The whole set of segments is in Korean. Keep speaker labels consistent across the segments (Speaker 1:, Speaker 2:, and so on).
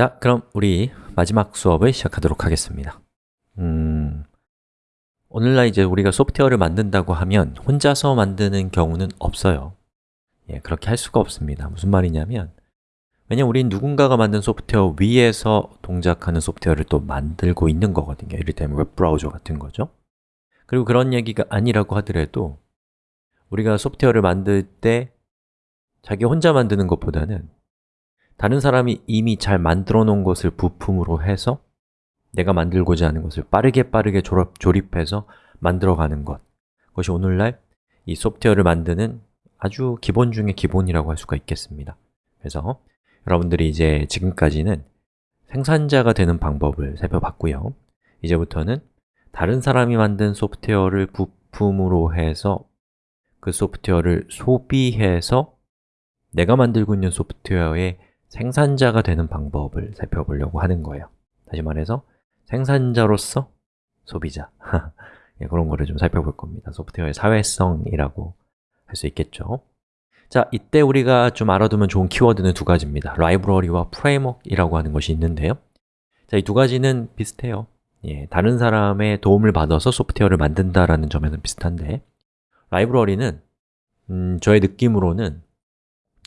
Speaker 1: 자, 그럼 우리 마지막 수업을 시작하도록 하겠습니다. 음, 오늘날 이제 우리가 소프트웨어를 만든다고 하면 혼자서 만드는 경우는 없어요. 예, 그렇게 할 수가 없습니다. 무슨 말이냐면 왜냐면 우린 누군가가 만든 소프트웨어 위에서 동작하는 소프트웨어를 또 만들고 있는 거거든요. 이를테면 웹브라우저 같은 거죠. 그리고 그런 얘기가 아니라고 하더라도 우리가 소프트웨어를 만들 때 자기 혼자 만드는 것보다는 다른 사람이 이미 잘 만들어 놓은 것을 부품으로 해서 내가 만들고자 하는 것을 빠르게 빠르게 졸업, 조립해서 만들어가는 것. 그것이 오늘날 이 소프트웨어를 만드는 아주 기본 중의 기본이라고 할 수가 있겠습니다. 그래서 여러분들이 이제 지금까지는 생산자가 되는 방법을 살펴봤고요. 이제부터는 다른 사람이 만든 소프트웨어를 부품으로 해서 그 소프트웨어를 소비해서 내가 만들고 있는 소프트웨어의 생산자가 되는 방법을 살펴보려고 하는 거예요. 다시 말해서 생산자로서 소비자. 예, 그런 거를 좀 살펴볼 겁니다. 소프트웨어의 사회성이라고 할 수 있겠죠. 자, 이때 우리가 좀 알아두면 좋은 키워드는 두 가지입니다. 라이브러리와 프레임워크이라고 하는 것이 있는데요. 자, 이 두 가지는 비슷해요. 예, 다른 사람의 도움을 받아서 소프트웨어를 만든다라는 점에는 비슷한데 라이브러리는 음, 저의 느낌으로는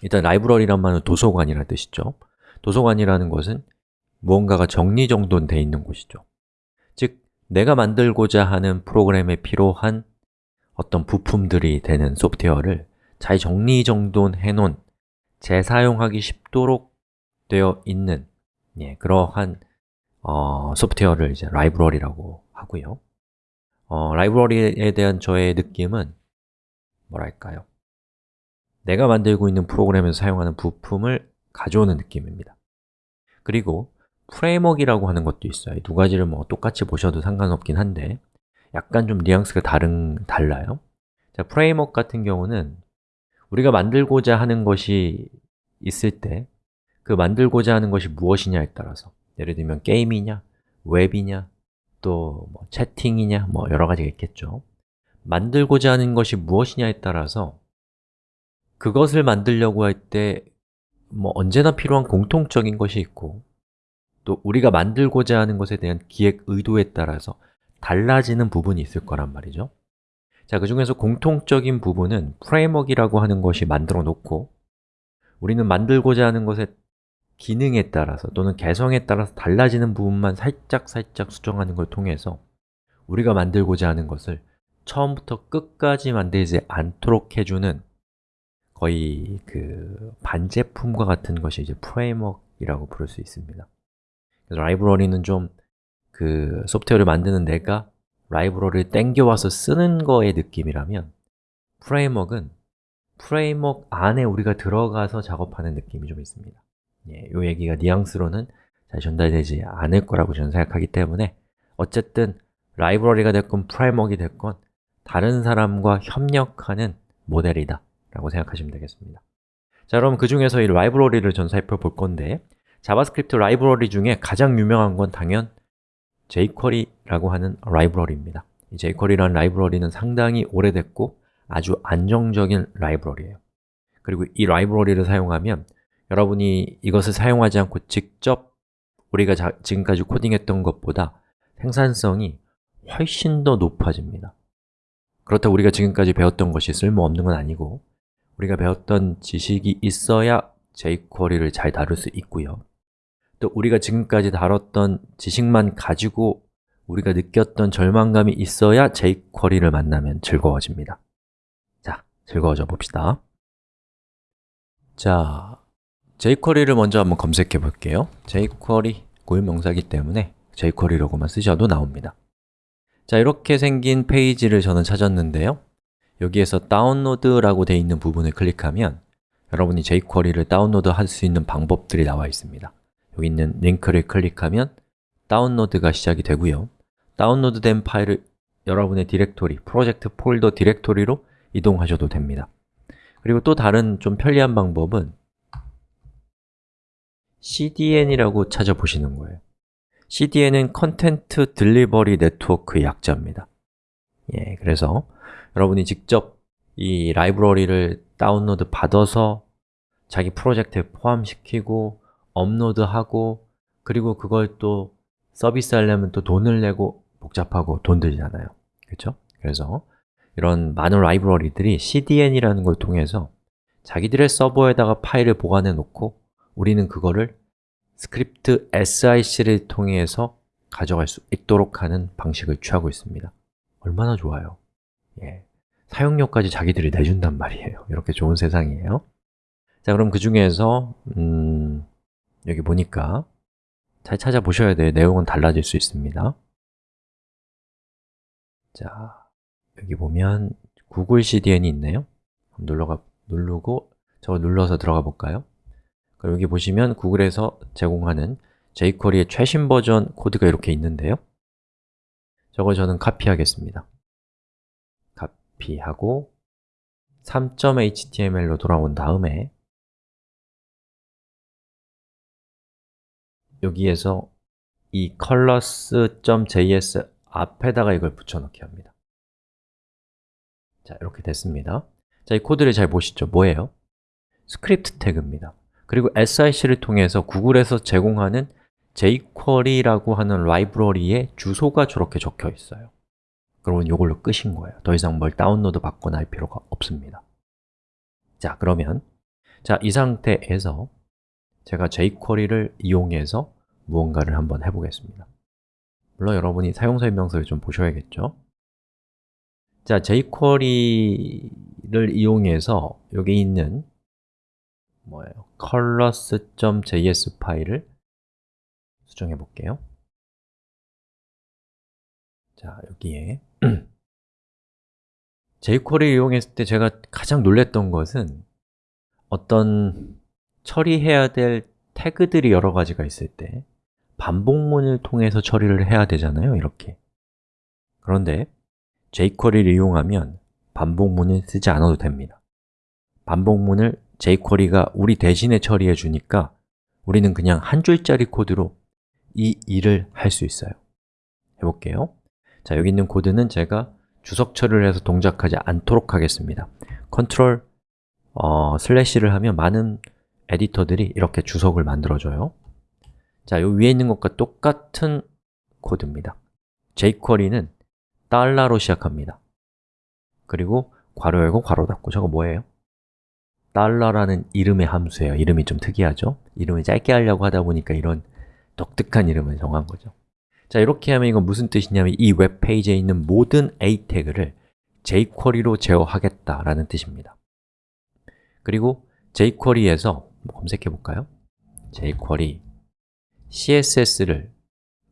Speaker 1: 일단 라이브러리란 말은 도서관이라는 뜻이죠. 도서관이라는 것은 무언가가 정리정돈되어 있는 곳이죠. 즉, 내가 만들고자 하는 프로그램에 필요한 어떤 부품들이 되는 소프트웨어를 잘 정리정돈해 놓은 재사용하기 쉽도록 되어 있는 예, 그러한 어, 소프트웨어를 이제 라이브러리라고 하고요. 어, 라이브러리에 대한 저의 느낌은 뭐랄까요 내가 만들고 있는 프로그램에서 사용하는 부품을 가져오는 느낌입니다. 그리고 framework이라고 하는 것도 있어요. 두 가지를 뭐 똑같이 보셔도 상관없긴 한데 약간 좀 뉘앙스가 다른, 달라요. 자, framework 같은 경우는 우리가 만들고자 하는 것이 있을 때 그 만들고자 하는 것이 무엇이냐에 따라서 예를 들면 게임이냐, 웹이냐, 또 뭐 채팅이냐, 뭐 여러 가지가 있겠죠. 만들고자 하는 것이 무엇이냐에 따라서 그것을 만들려고 할 때 뭐 언제나 필요한 공통적인 것이 있고 또 우리가 만들고자 하는 것에 대한 기획 의도에 따라서 달라지는 부분이 있을 거란 말이죠. 자, 그 중에서 공통적인 부분은 프레임워크이라고 하는 것이 만들어 놓고 우리는 만들고자 하는 것의 기능에 따라서 또는 개성에 따라서 달라지는 부분만 살짝 살짝 수정하는 걸 통해서 우리가 만들고자 하는 것을 처음부터 끝까지 만들지 않도록 해주는 거의 그 반제품과 같은 것이 이제 프레임워크이라고 부를 수 있습니다. 그래서 라이브러리는 좀 그 소프트웨어를 만드는 내가 라이브러리를 땡겨와서 쓰는 거의 느낌이라면 framework는 framework 안에 우리가 들어가서 작업하는 느낌이 좀 있습니다. 예, 이 얘기가 뉘앙스로는 잘 전달되지 않을 거라고 저는 생각하기 때문에 어쨌든 라이브러리가 됐건 framework이 됐건 다른 사람과 협력하는 모델이다 라고 생각하시면 되겠습니다. 자, 그럼 그 중에서 이 라이브러리를 전 살펴볼 건데 JavaScript 라이브러리 중에 가장 유명한 건 당연 jQuery라고 하는 라이브러리입니다. 이 jQuery라는 라이브러리는 상당히 오래됐고 아주 안정적인 라이브러리예요. 그리고 이 라이브러리를 사용하면 여러분이 이것을 사용하지 않고 직접 우리가 자, 지금까지 코딩했던 것보다 생산성이 훨씬 더 높아집니다. 그렇다고 우리가 지금까지 배웠던 것이 쓸모없는 건 아니고 우리가 배웠던 지식이 있어야 jQuery를 잘 다룰 수 있고요. 또 우리가 지금까지 다뤘던 지식만 가지고 우리가 느꼈던 절망감이 있어야 jQuery를 만나면 즐거워집니다. 자, 즐거워져 봅시다. 자, jQuery를 먼저 한번 검색해 볼게요. jQuery 고유명사기 때문에 jQuery라고만 쓰셔도 나옵니다. 자, 이렇게 생긴 페이지를 저는 찾았는데요 여기에서 다운로드라고 되어 있는 부분을 클릭하면 여러분이 jQuery를 다운로드 할 수 있는 방법들이 나와 있습니다. 여기 있는 링크를 클릭하면 다운로드가 시작이 되고요. 다운로드 된 파일을 여러분의 디렉토리, 프로젝트 폴더 디렉토리로 이동하셔도 됩니다. 그리고 또 다른 좀 편리한 방법은 CDN이라고 찾아보시는 거예요. CDN은 content delivery network의 약자입니다. 예, 그래서 여러분이 직접 이 라이브러리를 다운로드 받아서 자기 프로젝트에 포함시키고 업로드하고 그리고 그걸 또 서비스 하려면 또 돈을 내고 복잡하고 돈 들잖아요. 그렇죠? 그래서 이런 많은 라이브러리들이 CDN이라는 걸 통해서 자기들의 서버에다가 파일을 보관해 놓고 우리는 그거를 script src를 통해서 가져갈 수 있도록 하는 방식을 취하고 있습니다. 얼마나 좋아요 예. 사용료까지 자기들이 내준단 말이에요. 이렇게 좋은 세상이에요. 자 그럼 그 중에서 음, 여기 보니까 잘 찾아보셔야 돼요. 내용은 달라질 수 있습니다. 자 여기 보면 구글 CDN이 있네요. 눌러가, 누르고 저거 눌러서 들어가 볼까요? 여기 보시면 구글에서 제공하는 jQuery의 최신 버전 코드가 이렇게 있는데요. 저걸 저는 카피하겠습니다 카피하고 3.html로 돌아온 다음에 여기에서 이 colors.js 앞에다가 이걸 붙여넣기 합니다 자, 이렇게 됐습니다 자, 이 코드를 잘 보시죠. 뭐예요? script tag입니다 그리고 src를 통해서 구글에서 제공하는 jQuery라고 하는 라이브러리의 주소가 저렇게 적혀 있어요 그러면 이걸로 끝인 거예요. 더 이상 뭘 다운로드 받거나 할 필요가 없습니다. 자, 그러면 자, 이 상태에서 제가 jQuery를 이용해서 무언가를 한번 해보겠습니다. 물론 여러분이 사용 설명서를 좀 보셔야겠죠? 자, jQuery를 이용해서 여기 있는 뭐예요? colors.js 파일을 수정해 볼게요. 자, 여기에 jQuery 이용했을 때 제가 가장 놀랬던 것은 어떤 처리해야 될 태그들이 여러 가지가 있을 때 반복문을 통해서 처리를 해야 되잖아요, 이렇게. 그런데 jQuery를 이용하면 반복문을 쓰지 않아도 됩니다. 반복문을 jQuery가 우리 대신에 처리해 주니까 우리는 그냥 한 줄짜리 코드로 이 일을 할 수 있어요. 해볼게요 자, 여기 있는 코드는 제가 주석 처리를 해서 동작하지 않도록 하겠습니다. 컨트롤 어, 슬래시를 하면 많은 에디터들이 이렇게 주석을 만들어줘요. 자, 요 위에 있는 것과 똑같은 코드입니다. jQuery는 달러로 시작합니다. 그리고 괄호 열고 괄호 닫고. 저거 뭐예요? 달러라는 이름의 함수예요. 이름이 좀 특이하죠? 이름을 짧게 하려고 하다 보니까 이런 독특한 이름을 정한 거죠 자, 이렇게 하면 이건 무슨 뜻이냐면 이 웹페이지에 있는 모든 a 태그를 jQuery로 제어하겠다라는 뜻입니다. 그리고 jQuery에서 검색해 볼까요? jQuery CSS를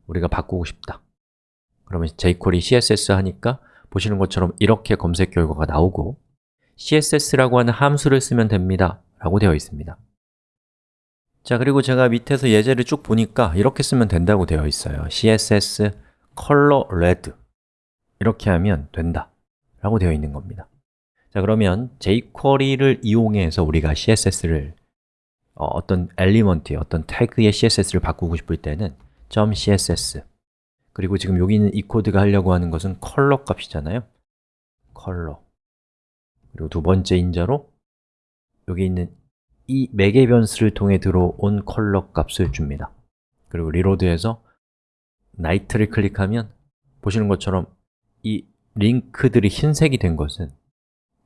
Speaker 1: 우리가 바꾸고 싶다. 그러면 jQuery CSS 하니까 보시는 것처럼 이렇게 검색 결과가 나오고 CSS라고 하는 함수를 쓰면 됩니다. 라고 되어 있습니다 자, 그리고 제가 밑에서 예제를 쭉 보니까 이렇게 쓰면 된다고 되어 있어요. CSS color red 이렇게 하면 된다. 라고 되어 있는 겁니다. 자, 그러면 jQuery를 이용해서 우리가 CSS를 어, 떤 element의 어떤 태그의 CSS를 바꾸고 싶을 때는 .css 그리고 지금 여기 있는 이 코드가 하려고 하는 것은 컬러 값이잖아요. 컬러. 그리고 두 번째 인자로 여기 있는 이 매개 변수를 통해 들어온 컬러 값을 줍니다. 그리고 reload해서 night를 클릭하면 보시는 것처럼 이 링크들이 흰색이 된 것은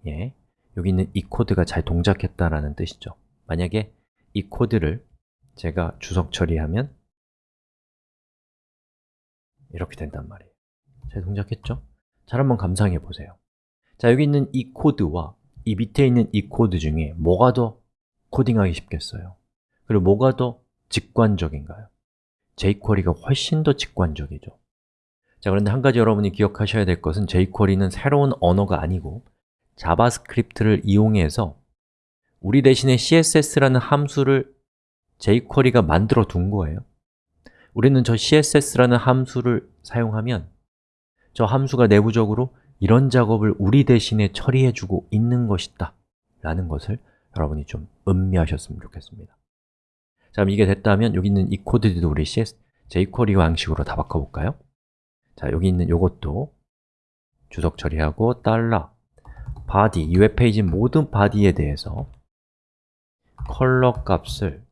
Speaker 1: 예, 여기 있는 이 코드가 잘 동작했다라는 뜻이죠. 만약에 이 코드를 제가 주석 처리하면 이렇게 된단 말이에요. 잘 동작했죠? 잘 한번 감상해 보세요. 자, 여기 있는 이 코드와 이 밑에 있는 이 코드 중에 뭐가 더 코딩하기 쉽겠어요? 그리고 뭐가 더 직관적인가요? jQuery가 훨씬 더 직관적이죠 자, 그런데 한 가지 여러분이 기억하셔야 될 것은 jQuery는 새로운 언어가 아니고 자바스크립트를 이용해서 우리 대신에 CSS라는 함수를 jQuery가 만들어 둔 거예요 우리는 저 CSS라는 함수를 사용하면 저 함수가 내부적으로 이런 작업을 우리 대신에 처리해주고 있는 것이다 라는 것을 여러분이 좀 음미하셨으면 좋겠습니다. 자, 그럼 이게 됐다면 여기 있는 이 코드들도 우리 CS, jQuery 방식으로 다 바꿔볼까요? 자, 여기 있는 이것도 주석 처리하고 달러 body, 이 웹페이지 모든 body에 대해서 컬러 값을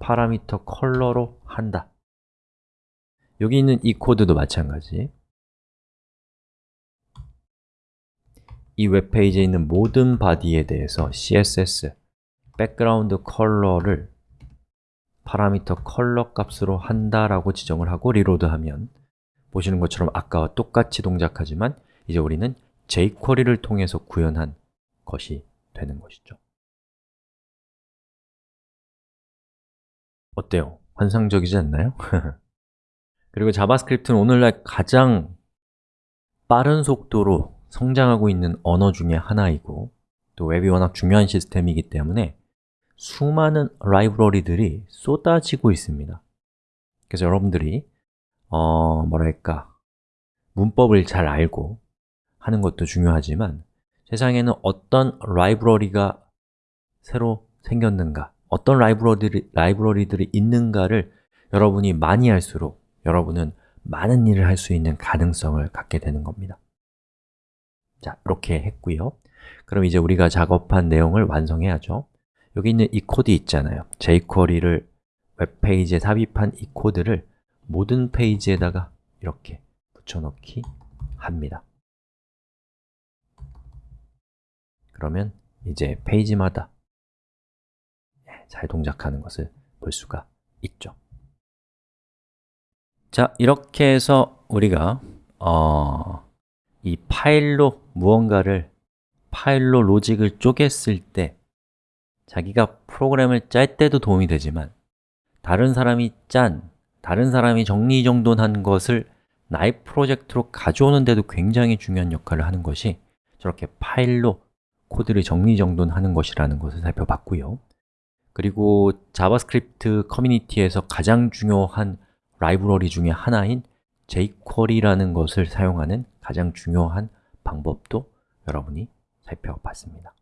Speaker 1: 파라미터 컬러로 한다. 여기 있는 이 코드도 마찬가지. 이 웹페이지에 있는 모든 body에 대해서 CSS, background color를 파라미터 컬러 값으로 한다라고 지정을 하고 reload하면 보시는 것처럼 아까와 똑같이 동작하지만 이제 우리는 jQuery를 통해서 구현한 것이 되는 것이죠 어때요? 환상적이지 않나요? 그리고 자바스크립트는 오늘날 가장 빠른 속도로 성장하고 있는 언어 중에 하나이고 또 웹이 워낙 중요한 시스템이기 때문에 수많은 라이브러리들이 쏟아지고 있습니다. 그래서 여러분들이 어, 뭐랄까 문법을 잘 알고 하는 것도 중요하지만 세상에는 어떤 라이브러리가 새로 생겼는가 어떤 라이브러리들이, 라이브러리들이 있는가를 여러분이 많이 할수록 여러분은 많은 일을 할 수 있는 가능성을 갖게 되는 겁니다. 자, 이렇게 했고요. 그럼 이제 우리가 작업한 내용을 완성해야죠 여기 있는 이 코드 있잖아요. jQuery를 웹페이지에 삽입한 이 코드를 모든 페이지에다가 이렇게 붙여넣기 합니다. 그러면 이제 페이지마다 잘 동작하는 것을 볼 수가 있죠. 자, 이렇게 해서 우리가 어, 이 파일로 무언가를 파일로 로직을 쪼갰을 때 자기가 프로그램을 짤 때도 도움이 되지만 다른 사람이 짠, 다른 사람이 정리정돈한 것을 나의 프로젝트로 가져오는 데도 굉장히 중요한 역할을 하는 것이 저렇게 파일로 코드를 정리정돈하는 것이라는 것을 살펴봤고요. 그리고 자바스크립트 커뮤니티에서 가장 중요한 라이브러리 중에 하나인 jQuery라는 것을 사용하는 가장 중요한 방법도 여러분이 살펴봤습니다